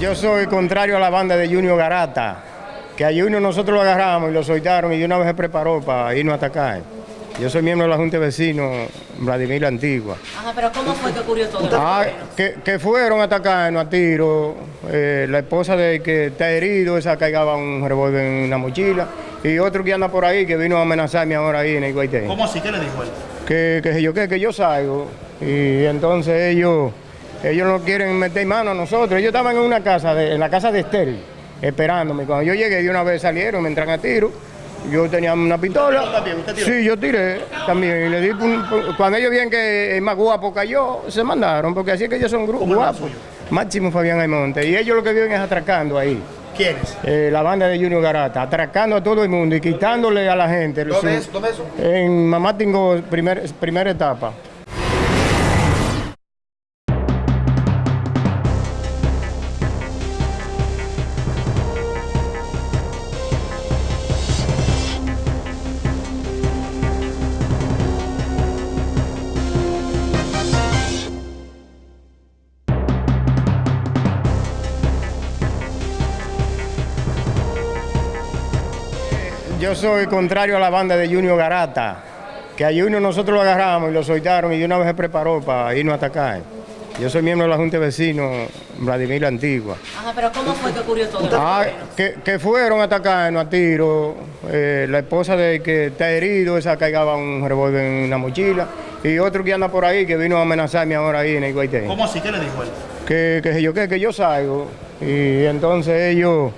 Yo soy contrario a la banda de Junior Garata, que a Junior nosotros lo agarramos y lo soltaron y de una vez se preparó para irnos a atacar. Yo soy miembro de la Junta de Vecinos Vladimir la Antigua. Ajá, pero ¿cómo fue que ocurrió todo? Ah, que, que fueron a atacarnos a tiro. eh, la esposa de que está herido, esa cargaba un revólver en una mochila. Y otro que anda por ahí que vino a amenazarme ahora ahí en el Guaité. ¿Cómo así? ¿Qué le dijo él? que, que yo qué, que yo salgo. Y entonces ellos, ellos no quieren meter mano a nosotros. Ellos estaban en una casa, de, en la casa de Estéril, esperándome. Cuando yo llegué, de una vez salieron, me entran a tiro. Yo tenía una pistola. también? ¿Usted tiró? Sí, yo tiré también. Y le di cuando ellos vieron que el más guapo cayó, se mandaron, porque así es que ellos son grupos ¿Cómo es el guapos. Máximo Fabián Almonte. Y ellos lo que viven es atracando ahí. ¿Quiénes? Eh, la banda de Junior Garata, atracando a todo el mundo y quitándole a la gente. su- ¿Dónde es? ¿Dónde es eso? en Mamá Tingo, primer, primera etapa. Yo soy contrario a la banda de Junior Garata, que a Junior nosotros lo agarramos y lo soltaron y de una vez se preparó para irnos a atacar. Yo soy miembro de la Junta de Vecinos Vladimir la Antigua. Ajá, pero ¿cómo fue que ocurrió todo? Ah, que, que fueron a atacarnos a tiro. eh, la esposa de que está herido, esa cargaba un revólver en una mochila. Y otro que anda por ahí que vino a amenazarme ahora ahí en el Guaité. ¿Cómo así? ¿Qué le dijo él? que, que yo qué, que yo salgo. Y entonces ellos,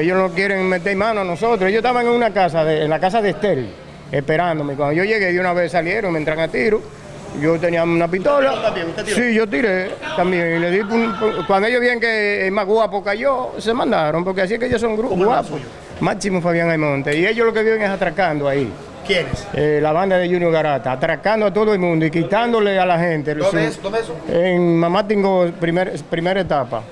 ellos no quieren meter mano a nosotros. Ellos estaban en una casa, de, en la casa de Estéril, esperándome. Cuando yo llegué, de una vez salieron, me entran a tiro. Yo tenía una pistola. Sí, yo tiré también. Y le di un- cuando ellos vieron que el más guapo cayó, se mandaron, porque así es que ellos son grupos ¿Cómo es el guapos. Máximo Fabián Almonte. Y ellos lo que viven es atracando ahí. ¿Quiénes? Eh, la banda de Junior Garata, atracando a todo el mundo y quitándole a la gente. su- ¿Dónde es? ¿Dónde es eso? en Mamá Tingo, primer, primera etapa.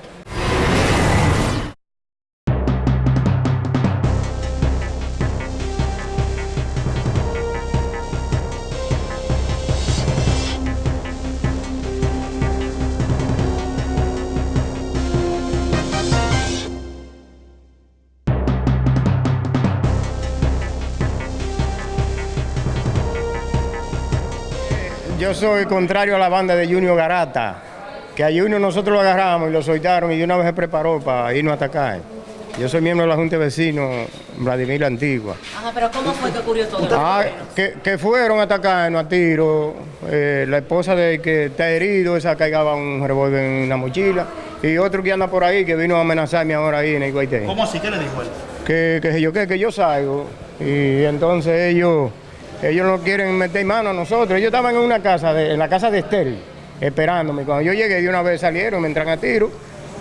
Yo soy contrario a la banda de Junior Garata, que a Junior nosotros lo agarramos y lo soltaron y de una vez se preparó para irnos a atacar. Yo soy miembro de la Junta de Vecinos Vladimir la Antigua. Ajá, pero ¿cómo fue que ocurrió todo? Ah, que, que fueron a atacarnos a tiro. eh, la esposa de que está herido, esa cargaba un revólver en una mochila. Y otro que anda por ahí que vino a amenazarme ahora ahí en el Guaité. ¿Cómo así? ¿Qué le dijo él? que, que yo qué, que yo salgo. Y entonces ellos, ellos no quieren meter mano a nosotros. Ellos estaban en una casa, de, en la casa de Estéril, esperándome. Cuando yo llegué, de una vez salieron, me entran a tiro.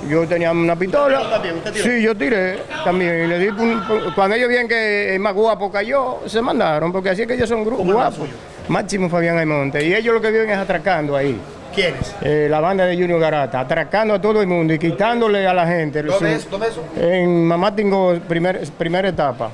Yo tenía una pistola. también? ¿Usted tiró? Sí, yo tiré también. Y le di cuando ellos vieron que el más guapo cayó, se mandaron, porque así es que ellos son grupos ¿Cómo es el guapos. Máximo Fabián Almonte. Y ellos lo que viven es atracando ahí. ¿Quiénes? Eh, la banda de Junior Garata, atracando a todo el mundo y quitándole a la gente. su- ¿Dónde es? ¿Dónde es eso? en Mamá Tingo, primer, primera etapa.